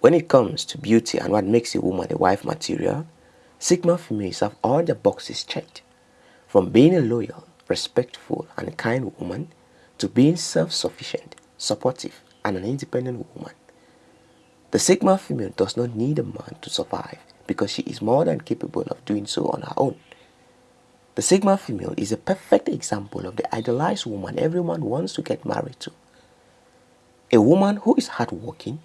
When it comes to beauty and what makes a woman a wife material, Sigma females have all the boxes checked. From being a loyal, respectful and kind woman to being self-sufficient, supportive and an independent woman. The Sigma female does not need a man to survive because she is more than capable of doing so on her own. The Sigma female is a perfect example of the idealized woman everyone wants to get married to. A woman who is hardworking,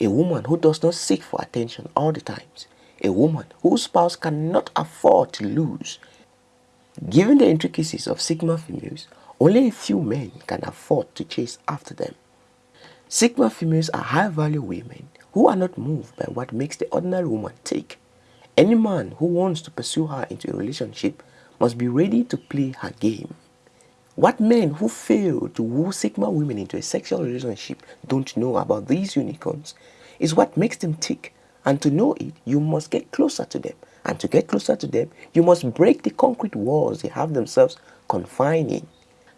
a woman who does not seek for attention all the times, a woman whose spouse cannot afford to lose. Given the intricacies of Sigma females, only a few men can afford to chase after them. Sigma females are high-value women who are not moved by what makes the ordinary woman tick. Any man who wants to pursue her into a relationship must be ready to play her game. What men who fail to woo Sigma women into a sexual relationship don't know about these unicorns is what makes them tick. And to know it, you must get closer to them. And to get closer to them, you must break the concrete walls they have themselves confined in.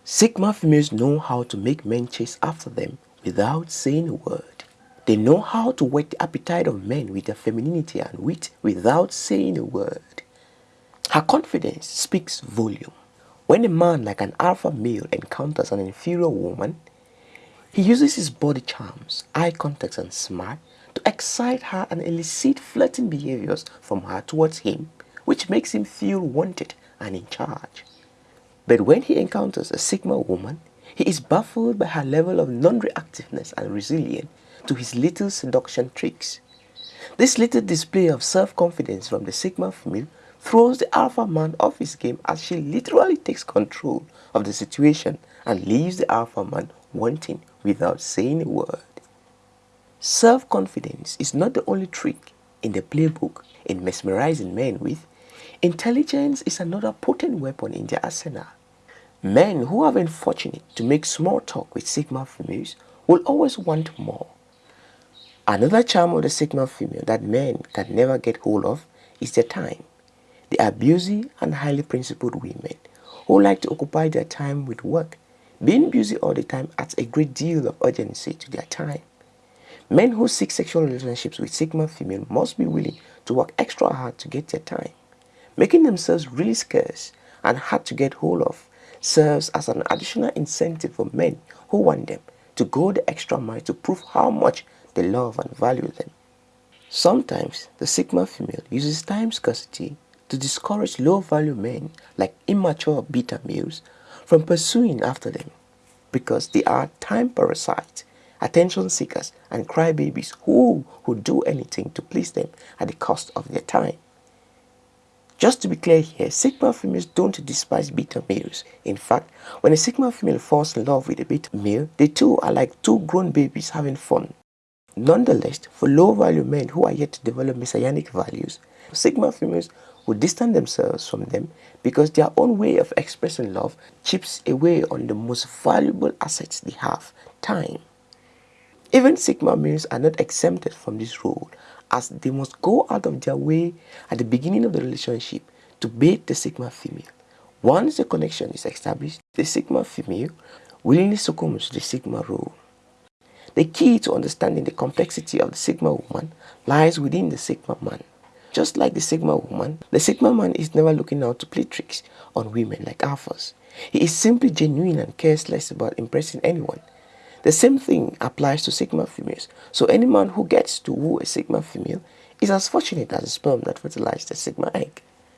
Sigma females know how to make men chase after them without saying a word. They know how to whet the appetite of men with their femininity and wit without saying a word. Her confidence speaks volume. When a man like an alpha male encounters an inferior woman, he uses his body charms, eye contact and smile to excite her and elicit flirting behaviors from her towards him, which makes him feel wanted and in charge. But when he encounters a Sigma woman, he is baffled by her level of non-reactiveness and resilience to his little seduction tricks. This little display of self-confidence from the Sigma female throws the alpha man off his game as she literally takes control of the situation and leaves the alpha man wanting without saying a word. Self-confidence is not the only trick in the playbook in mesmerizing men with. Intelligence is another potent weapon in their arsenal. Men who have been fortunate to make small talk with Sigma females will always want more. Another charm of the Sigma female that men can never get hold of is their time. Are busy and highly principled women who like to occupy their time with work. Being busy all the time adds a great deal of urgency to their time. Men who seek sexual relationships with Sigma female must be willing to work extra hard to get their time. Making themselves really scarce and hard to get hold of serves as an additional incentive for men who want them to go the extra mile to prove how much they love and value them. Sometimes the Sigma female uses time scarcity to discourage low-value men like immature beta males from pursuing after them because they are time parasites, attention seekers and crybabies who would do anything to please them at the cost of their time. Just to be clear here, Sigma females don't despise beta males. In fact, when a Sigma female falls in love with a beta male, they too are like two grown babies having fun. Nonetheless, for low-value men who are yet to develop messianic values, Sigma females would distance themselves from them because their own way of expressing love chips away on the most valuable assets they have, time. Even Sigma males are not exempted from this rule as they must go out of their way at the beginning of the relationship to bait the Sigma female. Once the connection is established, the Sigma female willingly succumbs to the Sigma rule. The key to understanding the complexity of the Sigma woman lies within the Sigma man. Just like the Sigma woman, the Sigma man is never looking out to play tricks on women like alphas. He is simply genuine and cares less about impressing anyone. The same thing applies to Sigma females. So any man who gets to woo a Sigma female is as fortunate as a sperm that fertilized a Sigma egg.